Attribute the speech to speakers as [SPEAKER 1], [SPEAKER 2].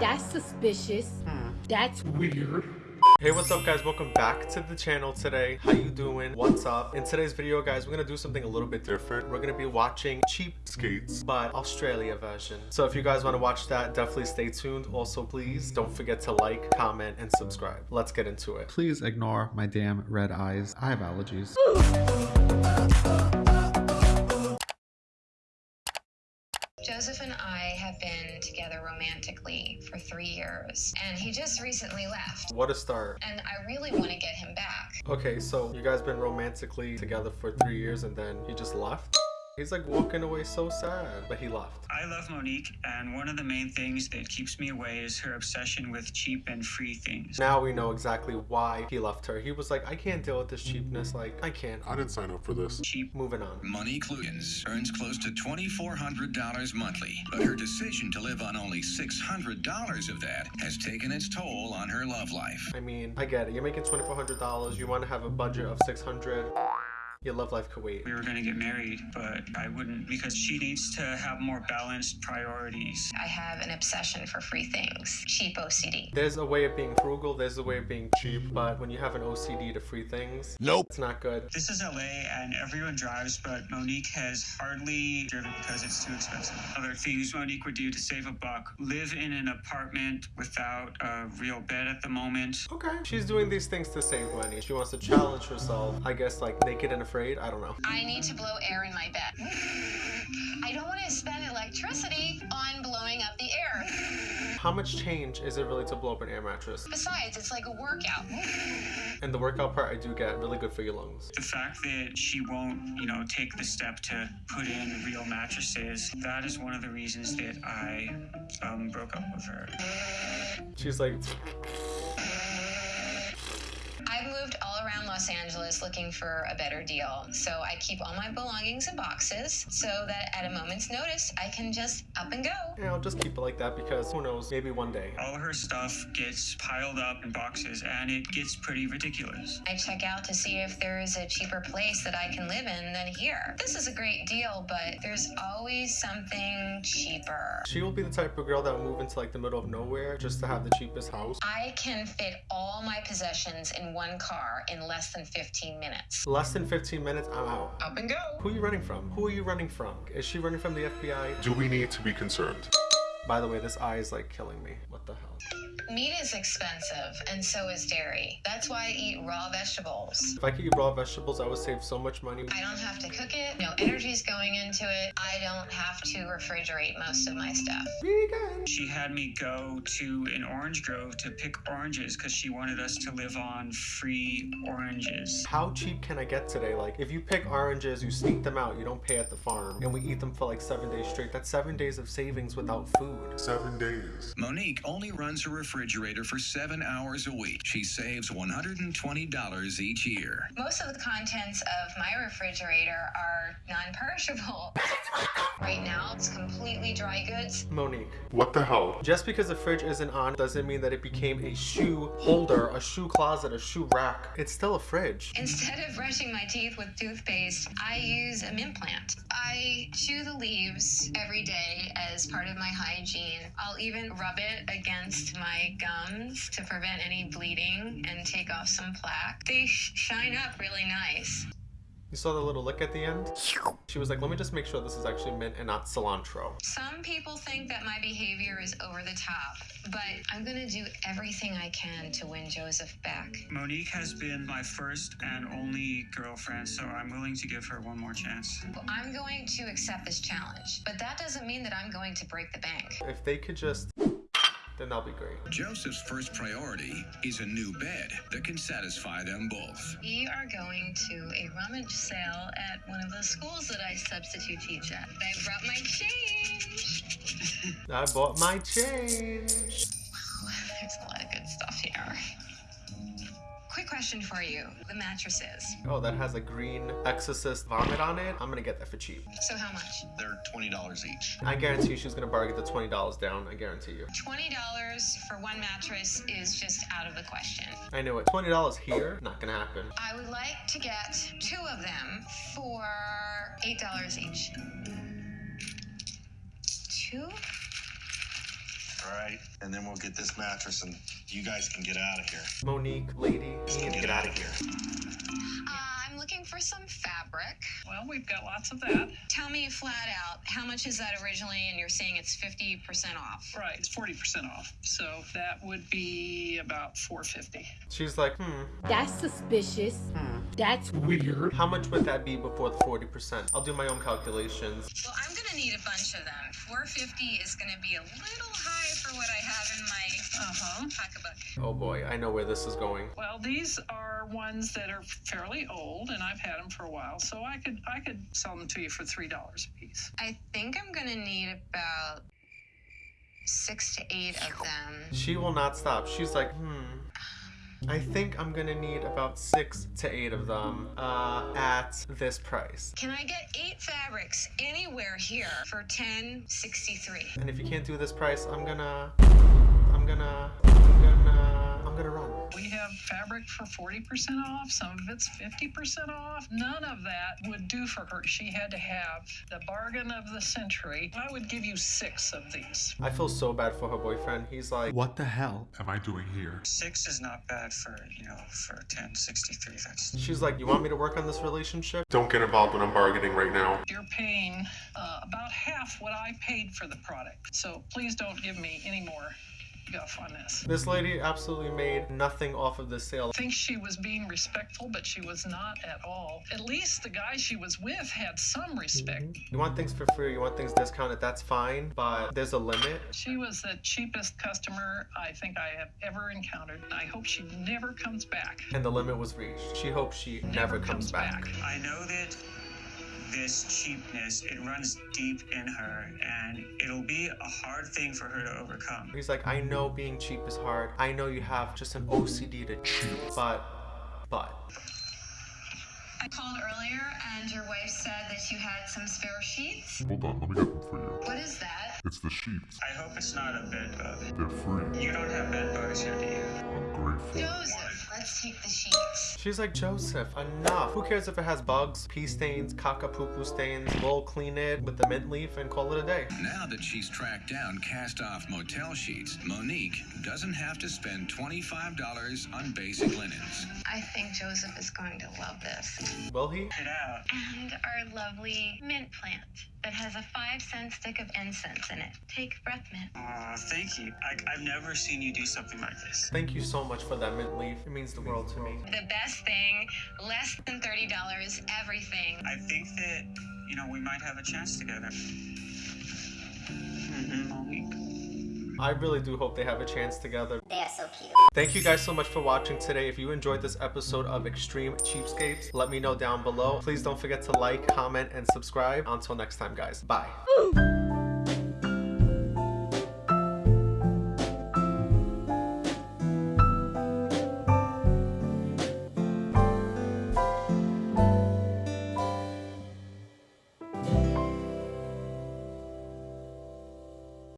[SPEAKER 1] That's suspicious. Hmm. That's weird.
[SPEAKER 2] Hey, what's up guys? Welcome back to the channel today. How you doing? What's up? In today's video, guys, we're gonna do something a little bit different. We're gonna be watching Cheap Skates, but Australia version. So if you guys wanna watch that, definitely stay tuned. Also, please don't forget to like, comment, and subscribe. Let's get into it.
[SPEAKER 3] Please ignore my damn red eyes. I have allergies.
[SPEAKER 4] have been together romantically for three years, and he just recently left.
[SPEAKER 2] What a start.
[SPEAKER 4] And I really want to get him back.
[SPEAKER 2] Okay, so you guys been romantically together for three years and then he just left? He's like walking away so sad, but he left.
[SPEAKER 5] I love Monique, and one of the main things that keeps me away is her obsession with cheap and free things.
[SPEAKER 2] Now we know exactly why he left her. He was like, I can't deal with this cheapness. Like, I can't.
[SPEAKER 6] I didn't sign up for this.
[SPEAKER 5] Cheap.
[SPEAKER 2] Moving on.
[SPEAKER 7] Monique Lugans earns close to $2,400 monthly, but her decision to live on only $600 of that has taken its toll on her love life.
[SPEAKER 2] I mean, I get it. You're making $2,400. You want to have a budget of 600 Your love life could wait.
[SPEAKER 5] We were going to get married, but I wouldn't because she needs to have more balanced priorities.
[SPEAKER 4] I have an obsession for free things, cheap OCD.
[SPEAKER 2] There's a way of being frugal, there's a way of being cheap, but when you have an OCD to free things,
[SPEAKER 6] Nope.
[SPEAKER 2] it's not good.
[SPEAKER 5] This is LA and everyone drives, but Monique has hardly driven because it's too expensive. Other things Monique would do to save a buck live in an apartment without a real bed at the moment.
[SPEAKER 2] Okay. She's doing these things to save money. She wants to challenge herself, I guess, like naked and afraid. I don't know.
[SPEAKER 4] I need to blow air in my bed. I don't want to spend electricity on blowing up the air.
[SPEAKER 2] How much change is it really to blow up an air mattress?
[SPEAKER 4] Besides, it's like a workout.
[SPEAKER 2] And the workout part, I do get really good for your lungs.
[SPEAKER 5] The fact that she won't, you know, take the step to put in real mattresses, that is one of the reasons that I um, broke up with her.
[SPEAKER 2] She's like,
[SPEAKER 4] Los Angeles looking for a better deal. So I keep all my belongings in boxes so that at a moment's notice, I can just up and go.
[SPEAKER 2] yeah, I'll just keep it like that because who knows, maybe one day.
[SPEAKER 5] All her stuff gets piled up in boxes and it gets pretty ridiculous.
[SPEAKER 4] I check out to see if there is a cheaper place that I can live in than here. This is a great deal, but there's always something cheaper.
[SPEAKER 2] She will be the type of girl that will move into like the middle of nowhere just to have the cheapest house.
[SPEAKER 4] I can fit all my possessions in one car in less than 15 minutes.
[SPEAKER 2] Less than 15 minutes, I'm out.
[SPEAKER 4] Up and go.
[SPEAKER 2] Who are you running from? Who are you running from? Is she running from the FBI?
[SPEAKER 6] Do we need to be concerned?
[SPEAKER 2] By the way, this eye is like killing me. What the hell?
[SPEAKER 4] Meat is expensive, and so is dairy. That's why I eat raw vegetables.
[SPEAKER 2] If I could eat raw vegetables, I would save so much money.
[SPEAKER 4] I don't have to cook it, no energy's going into it. I don't have to refrigerate most of my stuff.
[SPEAKER 2] Vegan.
[SPEAKER 5] She had me go to an orange grove to pick oranges because she wanted us to live on free oranges.
[SPEAKER 2] How cheap can I get today? Like, if you pick oranges, you sneak them out, you don't pay at the farm, and we eat them for like seven days straight. That's seven days of savings without food.
[SPEAKER 6] Seven days.
[SPEAKER 7] Monique only runs her refrigerator for seven hours a week. She saves $120 each year.
[SPEAKER 4] Most of the contents of my refrigerator are non perishable. right now, it's completely dry goods.
[SPEAKER 2] Monique,
[SPEAKER 6] What the hell?
[SPEAKER 2] just because the fridge isn't on doesn't mean that it became a shoe holder, a shoe closet, a shoe rack. It's still a fridge.
[SPEAKER 4] Instead of brushing my teeth with toothpaste, I use a mint plant. I chew the leaves every day as part of my hygiene. I'll even rub it against my gums to prevent any bleeding and take off some plaque. They sh- shine up really nice.
[SPEAKER 2] You saw the little lick at the end? She was like, let me just make sure this is actually mint and not cilantro.
[SPEAKER 4] Some people think that my behavior is over the top, but I'm gonna do everything I can to win Joseph back.
[SPEAKER 5] Monique has been my first and only girlfriend, so I'm willing to give her one more chance.
[SPEAKER 4] I'm going to accept this challenge, but that doesn't mean that I'm going to break the bank.
[SPEAKER 2] If they could just, then that'll be great.
[SPEAKER 7] Joseph's first priority is a new bed that can satisfy them both.
[SPEAKER 4] We are going to a rummage sale at one of the schools that I substitute teach at. I brought my change.
[SPEAKER 2] I bought my change.
[SPEAKER 4] Question for you the mattresses.
[SPEAKER 2] Oh, that has a green exorcist vomit on it. I'm gonna get that for cheap.
[SPEAKER 4] So, how much?
[SPEAKER 7] They're $20 each.
[SPEAKER 2] I guarantee you she's gonna bargain the $20 down. I guarantee you.
[SPEAKER 4] $20 for one mattress is just out of the question.
[SPEAKER 2] I knew it. $20 here, not gonna happen.
[SPEAKER 4] I would like to get two of them for $8 each. Two?
[SPEAKER 8] All right? And then we'll get this mattress and you guys can get out of here.
[SPEAKER 2] Monique, lady, you to get out of here.
[SPEAKER 4] Uh, I'm looking for some fabric.
[SPEAKER 9] Well, we've got lots of that.
[SPEAKER 4] Tell me flat out, how much is that originally? And you're saying it's 50% off.
[SPEAKER 9] Right, it's 40% off. So that would be about 450.
[SPEAKER 2] She's like, hmm,
[SPEAKER 1] That's suspicious. Hmm. That's weird.
[SPEAKER 2] how much would that be before the 40%? I'll do my own calculations.
[SPEAKER 4] Well, I'm gonna need a bunch of them. 450 is gonna be a little high for what I have in my
[SPEAKER 9] Uh-huh.
[SPEAKER 4] pocketbook.
[SPEAKER 2] Oh boy, I know where this is going.
[SPEAKER 9] Well, these are ones that are fairly old and I've had them for a while, so I could I could sell them to you for $3 a piece.
[SPEAKER 4] I think I'm gonna need about six to eight of them.
[SPEAKER 2] She will not stop. She's like, hmm. I think I'm gonna need about six to eight of them uh, at this price.
[SPEAKER 4] Can I get eight fabrics anywhere here for 1063?
[SPEAKER 2] And if you can't do this price, I'm gonna, I'm gonna, I'm gonna, I'm gonna run.
[SPEAKER 9] We have fabric for 40% off, some of it's 50% off. None of that would do for her. She had to have the bargain of the century. I would give you six of these.
[SPEAKER 2] I feel so bad for her boyfriend. He's like,
[SPEAKER 3] What the hell?
[SPEAKER 6] Am I doing here?
[SPEAKER 5] Six is not bad for, you know, for 1063. That's
[SPEAKER 2] she's like, you want me to work on this relationship?
[SPEAKER 6] Don't get involved when I'm bargaining right now.
[SPEAKER 9] You're paying uh, about half what I paid for the product. So please don't give me any more guff on this.
[SPEAKER 2] This lady absolutely made nothing off of this sale.
[SPEAKER 9] I think she was being respectful, but she was not at all. At least the guy she was with had some respect. Mm-hmm.
[SPEAKER 2] You want things for free, you want things discounted, that's fine, but there's a limit.
[SPEAKER 9] She was the cheapest customer I think I have ever encountered. I hope she never comes back.
[SPEAKER 2] And the limit was reached. She hopes she never, comes, back.
[SPEAKER 5] I know that this cheapness it runs deep in her and it'll be a hard thing for her to overcome.
[SPEAKER 2] He's like, I know being cheap is hard. I know you have just an OCD to cheap, but, but.
[SPEAKER 4] I called earlier and your wife said that you had some spare sheets.
[SPEAKER 6] Hold on, let me get them for you.
[SPEAKER 4] What is that?
[SPEAKER 6] It's the sheets.
[SPEAKER 5] I hope it's not a bed bug.
[SPEAKER 6] They're free.
[SPEAKER 5] You don't have bed bugs here, do you?
[SPEAKER 6] I'm grateful.
[SPEAKER 4] Joseph, let's take the sheets.
[SPEAKER 2] She's like, Joseph, enough. Who cares if it has bugs, pee stains, caca poo poo stains? We'll clean it with the mint leaf and call it a day.
[SPEAKER 7] Now that she's tracked down cast off motel sheets, Monique doesn't have to spend $25 on basic linens.
[SPEAKER 4] I think Joseph is going to love this.
[SPEAKER 2] Will he?
[SPEAKER 5] Get out.
[SPEAKER 4] And our lovely mint plant that has a five cent stick of incense in it. Take breath mint.
[SPEAKER 5] Aw, thank you. I, I've never seen you do something like this.
[SPEAKER 2] Thank you so much for that mint leaf. It means the world to me.
[SPEAKER 4] The best thing, less than $30, everything.
[SPEAKER 5] I think that, you know, we might have a chance together. Mm-hmm,
[SPEAKER 2] I really do hope they have a chance together.
[SPEAKER 10] They are so cute.
[SPEAKER 2] Thank you guys so much for watching today. If you enjoyed this episode of Extreme Cheapskates, let me know down below. Please don't forget to like, comment, and subscribe. Until next time, guys. Bye.